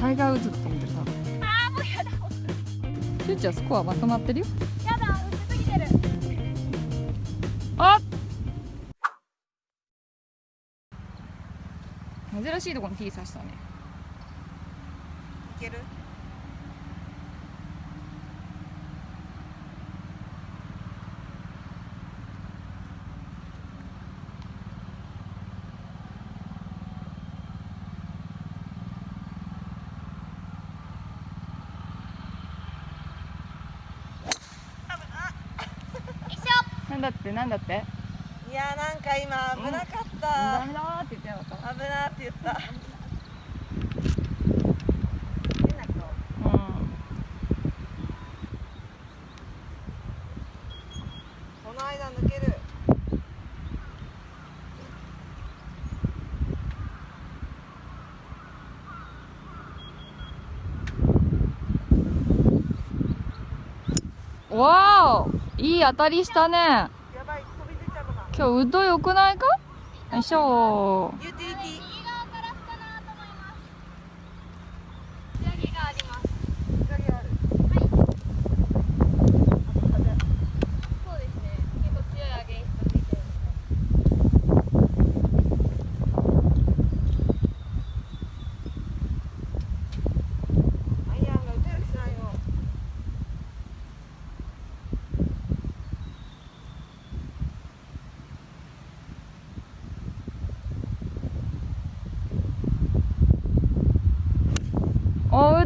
タイガー・ウッズだと思ってる多分。あーもうやだ。しゅうちゃんスコアまとまってるよ。やだ打ちすぎてる。あ珍しいところに T 刺したね。いける？ってなんだって？いやなんか今危なかった、ダメだーって言ってなかった？危なって言った。変な人うん。この間抜ける。わお。いい当たりしたね今日ウッド良くないか？よいしょユーティリティ右側から吹かなと思います仕上げがあります仕掛けあるそうですね結構強いアゲインストついてるアイアンが打てる気しないよ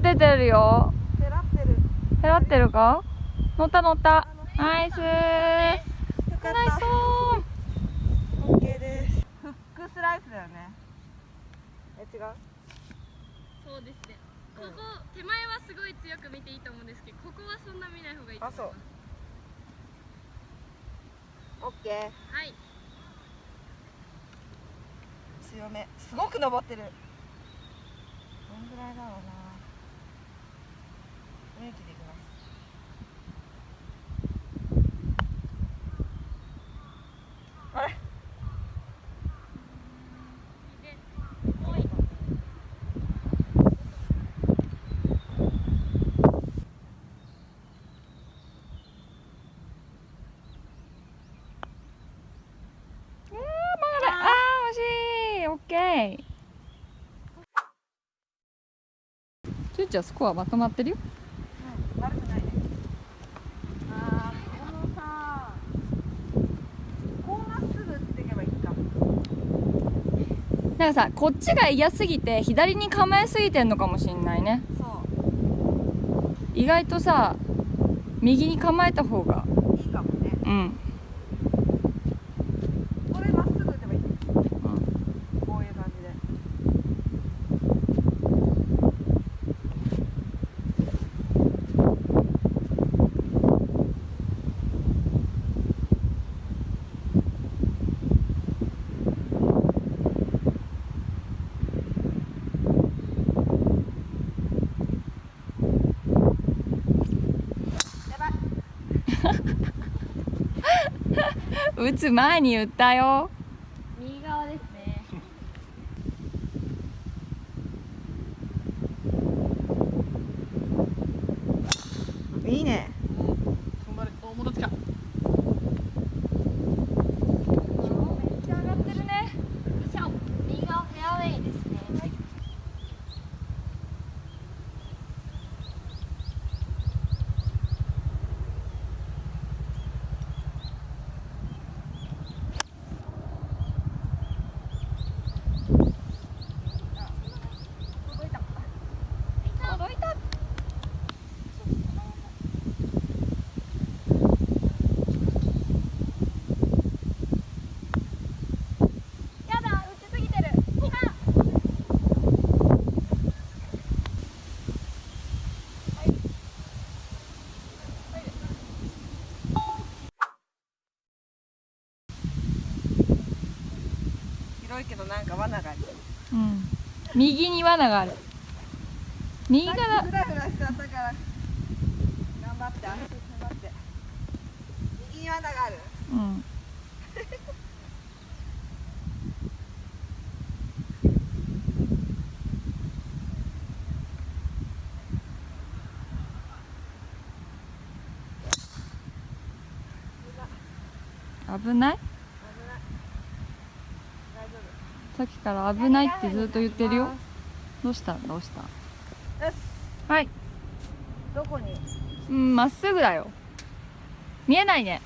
お打ててるよ。ペラってる。ペラってるか？乗った乗った。ナイス。よかナイったスオッケーです。フックスライスだよね。え違う？そうですね。ここ手前はすごい強く見ていいと思うんですけどここはそんな見ない方がいいと思います。あオッケー。はい。強め。すごく登ってる。どんぐらいだろうな雰囲気できますあれでおいあー惜しい。オッケー。しゅうちゃんスコアまとまってるようん悪くないねあーこのさこうまっすぐ打っていけばいいかなんかさこっちが嫌すぎて左に構えすぎてんのかもしんないね。そ意外とさ右に構えた方がういいかもね。うんこれまっすぐ打てばいいこういう感じでやばい打つ前に言ったよ。右側ですね。いいね白いけどなんか罠がある。うん。右に罠がある。右からしちゃったから頑張って足張って。右に罠がある。うん。危ない？さっきから危ないってずっと言ってるよ。どうした？どうした？はい。どこに？うんまっすぐだよ。見えないね。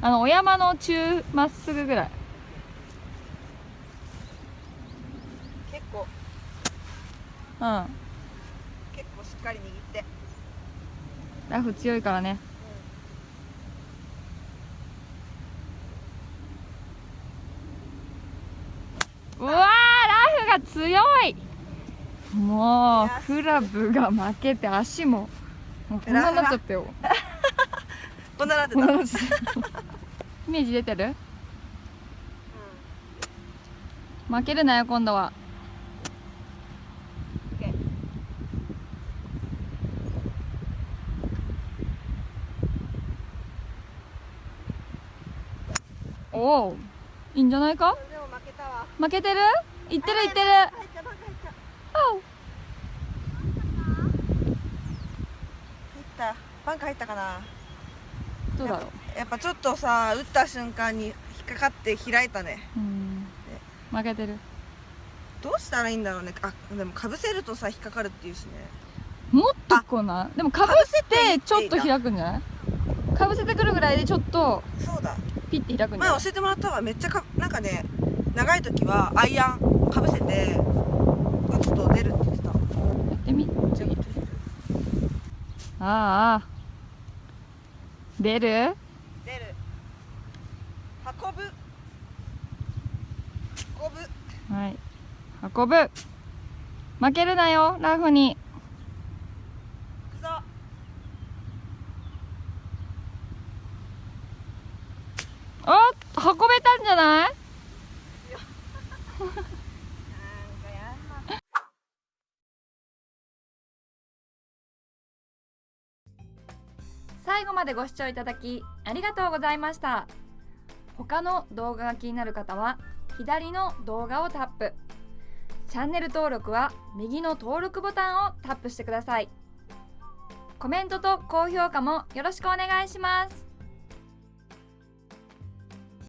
あのお山の中まっすぐぐらい。結構。うん。結構しっかり握って。ラフ強いからねうわーラフが強い。もうクラブが負けて足ももうこんなになっちゃったよ。こんななってた？イメージ出てる？負けるなよ今度は。おおいいんじゃないか？でも負けたわ。負けてる？いってるいってる。入った。バンカー入ったかな？どうだろう。やっぱちょっとさ打った瞬間に引っかかって開いたね。うん。負けてる。どうしたらいいんだろうね。あでもかぶせるとさ引っかかるっていうしね。もっとこうなでもかぶせてちょっと開くんじゃない？かぶせてくるぐらいでちょっとそうだ。ピッて開くんじゃない？前教えてもらったわ。めっちゃかなんかね長い時はアイアンかぶせて打つと出るって言ってた。やってみ。次ああ。出る？出る。運ぶ。運ぶ。はい。運ぶ。負けるなよラフにくそおっ運べたんじゃないなんかやんな最後までご視聴いただきありがとうございました。他の動画が気になる方は左の動画をタップ。チャンネル登録は右の登録ボタンをタップしてください。コメントと高評価もよろしくお願いします。